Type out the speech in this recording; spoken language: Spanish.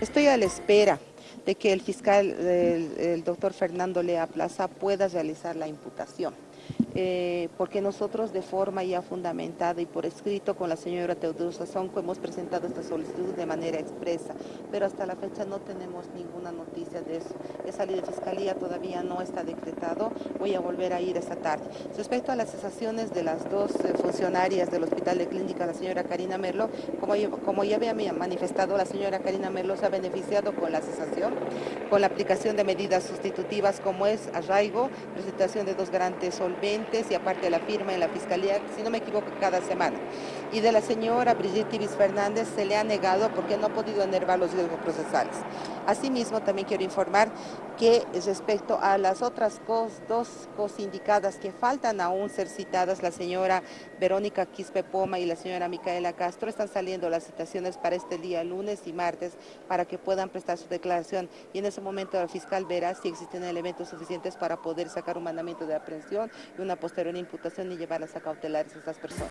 Estoy a la espera de que el fiscal, el, doctor Fernando Lea Plaza, pueda realizar la imputación. Eh, porque nosotros de forma ya fundamentada y por escrito con la señora Teodosa Sonco hemos presentado esta solicitud de manera expresa, pero hasta la fecha no tenemos ninguna noticia de eso. Esa ley de fiscalía todavía no está decretado, voy a volver a ir esta tarde. Respecto a las cesaciones de las dos eh, funcionarias del Hospital de Clínica, la señora Karina Merlo, como, como ya había manifestado, la señora Karina Merlo se ha beneficiado con la cesación, con la aplicación de medidas sustitutivas como es arraigo, presentación de dos garantes solventes, y aparte la firma en la Fiscalía, si no me equivoco, cada semana. Y de la señora Brigitte Ibis Fernández se le ha negado porque no ha podido enervar los riesgos procesales. Asimismo, también quiero informar que respecto a las otras dos cosindicadas que faltan aún ser citadas, la señora Verónica Quispe Poma y la señora Micaela Castro, están saliendo las citaciones para este día, lunes y martes, para que puedan prestar su declaración. Y en ese momento el fiscal verá si existen elementos suficientes para poder sacar un mandamiento de aprehensión y una posterior imputación y llevarlas a cautelares a estas personas.